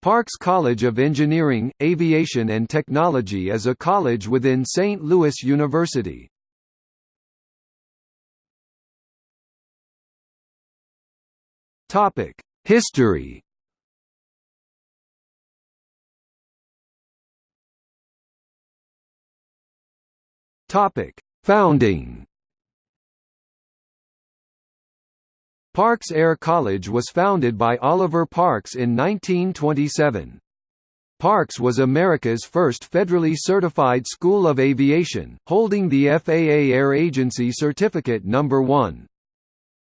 Parks College of Engineering, Aviation and Technology is a college within St. Louis University. Topic: History Topic: Founding Parks Air College was founded by Oliver Parks in 1927. Parks was America's first federally certified school of aviation, holding the FAA Air Agency Certificate No. 1.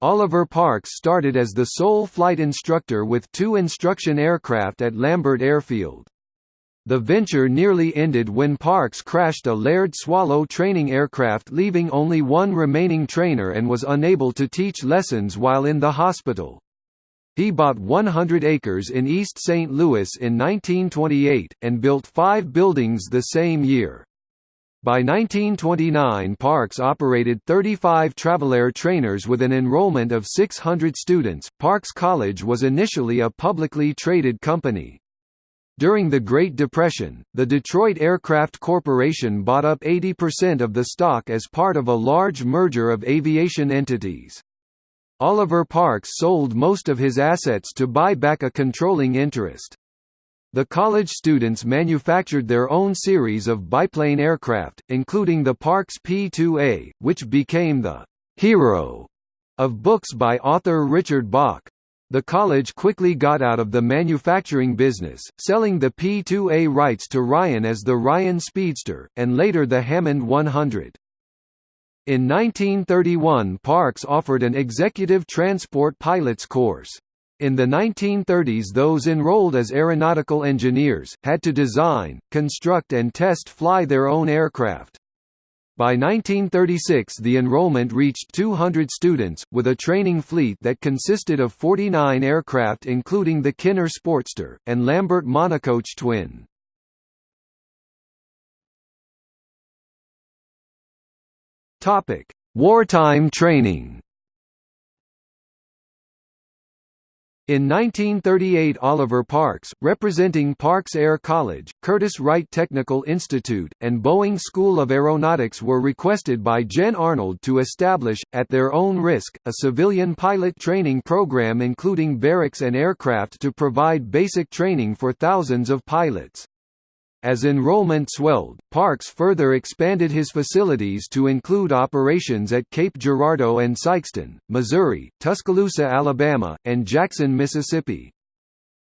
Oliver Parks started as the sole flight instructor with two instruction aircraft at Lambert Airfield. The venture nearly ended when Parks crashed a Laird Swallow training aircraft leaving only one remaining trainer and was unable to teach lessons while in the hospital. He bought 100 acres in East St. Louis in 1928, and built five buildings the same year. By 1929 Parks operated 35 Travelair trainers with an enrollment of 600 students. Parks College was initially a publicly traded company. During the Great Depression, the Detroit Aircraft Corporation bought up 80% of the stock as part of a large merger of aviation entities. Oliver Parks sold most of his assets to buy back a controlling interest. The college students manufactured their own series of biplane aircraft, including the Parks P-2A, which became the «hero» of books by author Richard Bach. The college quickly got out of the manufacturing business, selling the P-2A rights to Ryan as the Ryan Speedster, and later the Hammond 100. In 1931 Parks offered an executive transport pilot's course. In the 1930s those enrolled as aeronautical engineers, had to design, construct and test fly their own aircraft. By 1936 the enrollment reached 200 students, with a training fleet that consisted of 49 aircraft including the Kinner Sportster, and Lambert Monocoach twin. Wartime training In 1938 Oliver Parks, representing Parks Air College, Curtiss Wright Technical Institute, and Boeing School of Aeronautics were requested by Gen Arnold to establish, at their own risk, a civilian pilot training program including barracks and aircraft to provide basic training for thousands of pilots. As enrollment swelled, Parks further expanded his facilities to include operations at Cape Girardeau and Sikeston, Missouri, Tuscaloosa, Alabama, and Jackson, Mississippi.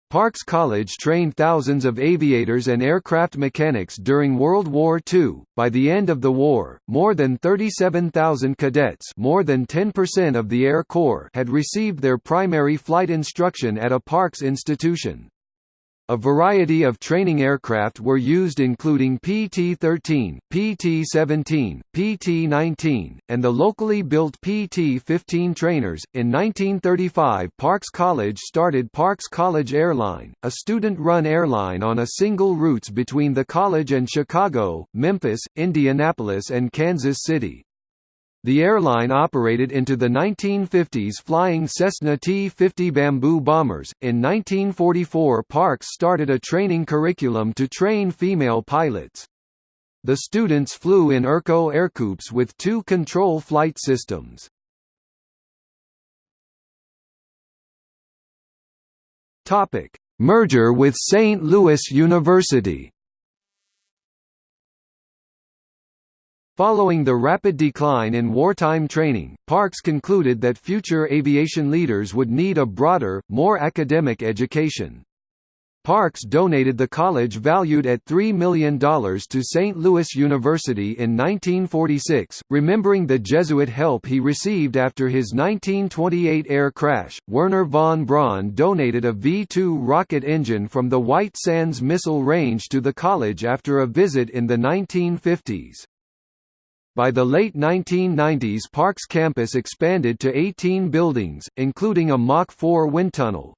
Parks College trained thousands of aviators and aircraft mechanics during World War II. By the end of the war, more than 37,000 cadets, more than 10% of the Air Corps, had received their primary flight instruction at a Parks institution. A variety of training aircraft were used including PT-13, PT-17, PT-19, and the locally built PT-15 trainers. In 1935 Parks College started Parks College Airline, a student-run airline on a single routes between the college and Chicago, Memphis, Indianapolis and Kansas City. The airline operated into the 1950s flying Cessna T-50 Bamboo bombers. In 1944 Parks started a training curriculum to train female pilots. The students flew in Erco Ercoupes with two control flight systems. Topic: Merger with St. Louis University. Following the rapid decline in wartime training, Parks concluded that future aviation leaders would need a broader, more academic education. Parks donated the college valued at $3 million to St. Louis University in 1946, remembering the Jesuit help he received after his 1928 air crash. Wernher von Braun donated a V-2 rocket engine from the White Sands Missile Range to the college after a visit in the 1950s. By the late 1990s Parks campus expanded to 18 buildings, including a Mach 4 wind tunnel.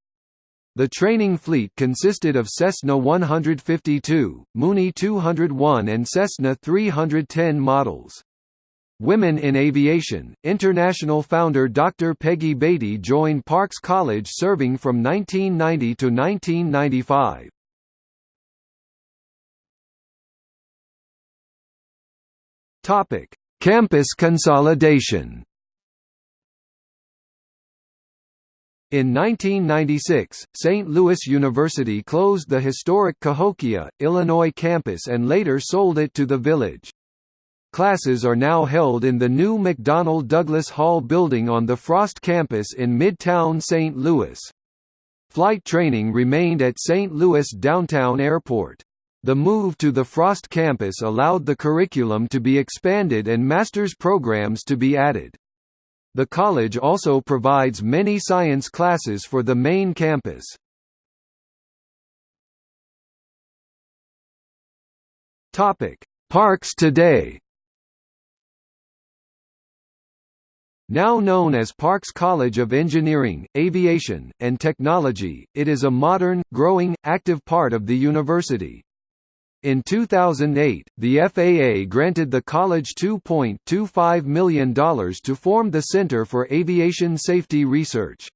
The training fleet consisted of Cessna 152, Mooney 201 and Cessna 310 models. Women in Aviation, International founder Dr. Peggy Beatty joined Parks College serving from 1990 to 1995. Topic: Campus consolidation. In 1996, St. Louis University closed the historic Cahokia, Illinois campus and later sold it to the Village. Classes are now held in the new McDonnell Douglas Hall building on the Frost campus in Midtown St. Louis. Flight training remained at St. Louis Downtown Airport. The move to the Frost campus allowed the curriculum to be expanded and master's programs to be added. The college also provides many science classes for the main campus. Parks today. Now known as Parks College of Engineering, Aviation, and Technology, it is a modern, growing, active part of the university. In 2008, the FAA granted the college $2.25 million to form the Center for Aviation Safety Research.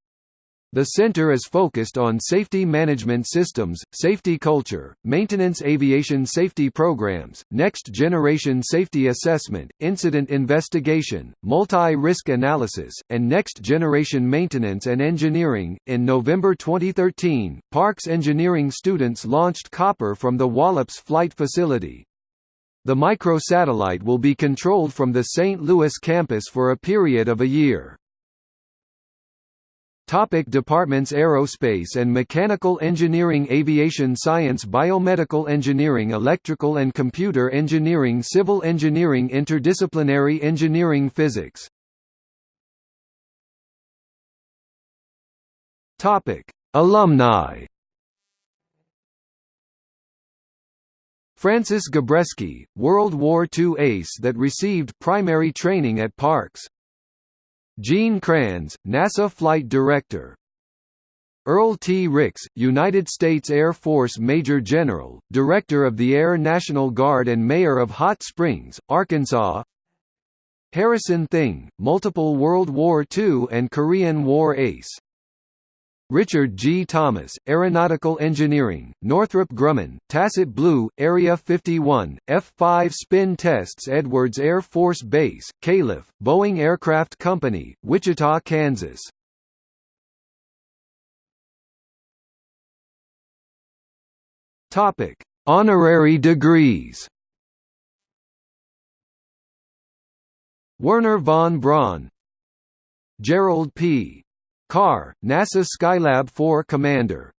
The center is focused on safety management systems, safety culture, maintenance aviation safety programs, next-generation safety assessment, incident investigation, multi-risk analysis, and next-generation maintenance and engineering. In November 2013, Parks engineering students launched Copper from the Wallops Flight Facility. The microsatellite will be controlled from the St. Louis campus for a period of a year. Topic departments Aerospace and Mechanical Engineering Aviation Science Biomedical Engineering Electrical and Computer Engineering Civil Engineering Interdisciplinary Engineering Physics Topic Alumni Francis Gabreski, World War II ace that received primary training at Parks Gene Kranz, NASA Flight Director. Earl T. Ricks, United States Air Force Major General, Director of the Air National Guard and Mayor of Hot Springs, Arkansas. Harrison Thyng, multiple World War II and Korean War ace Richard G. Thomas, Aeronautical Engineering, Northrop Grumman, Tacit Blue, Area 51, F-5 Spin Tests Edwards Air Force Base, Calif, Boeing Aircraft Company, Wichita, Kansas. Honorary degrees Wernher von Braun Gerald P. Carr, NASA Skylab 4 commander